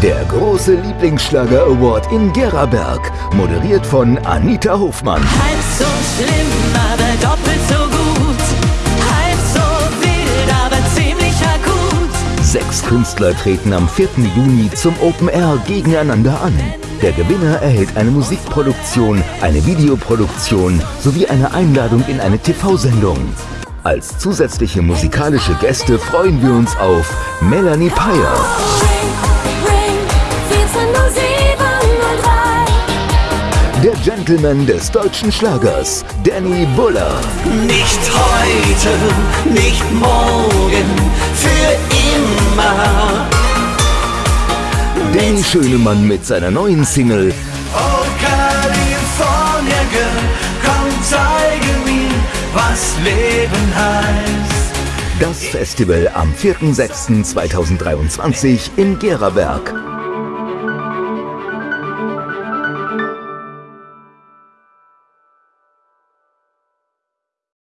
Der große Lieblingsschlager Award in Geraberg, moderiert von Anita Hofmann. Halb so schlimm, aber doppelt so gut. Halb so wild, aber ziemlich akut. Sechs Künstler treten am 4. Juni zum Open Air gegeneinander an. Der Gewinner erhält eine Musikproduktion, eine Videoproduktion sowie eine Einladung in eine TV-Sendung. Als zusätzliche musikalische Gäste freuen wir uns auf Melanie Peyer, der Gentleman des deutschen Schlagers, Danny Buller. Nicht heute, nicht morgen, für immer. Danny Schönemann mit seiner neuen Single Leben heißt. Das Festival am 4.6.2023 in Geraberg.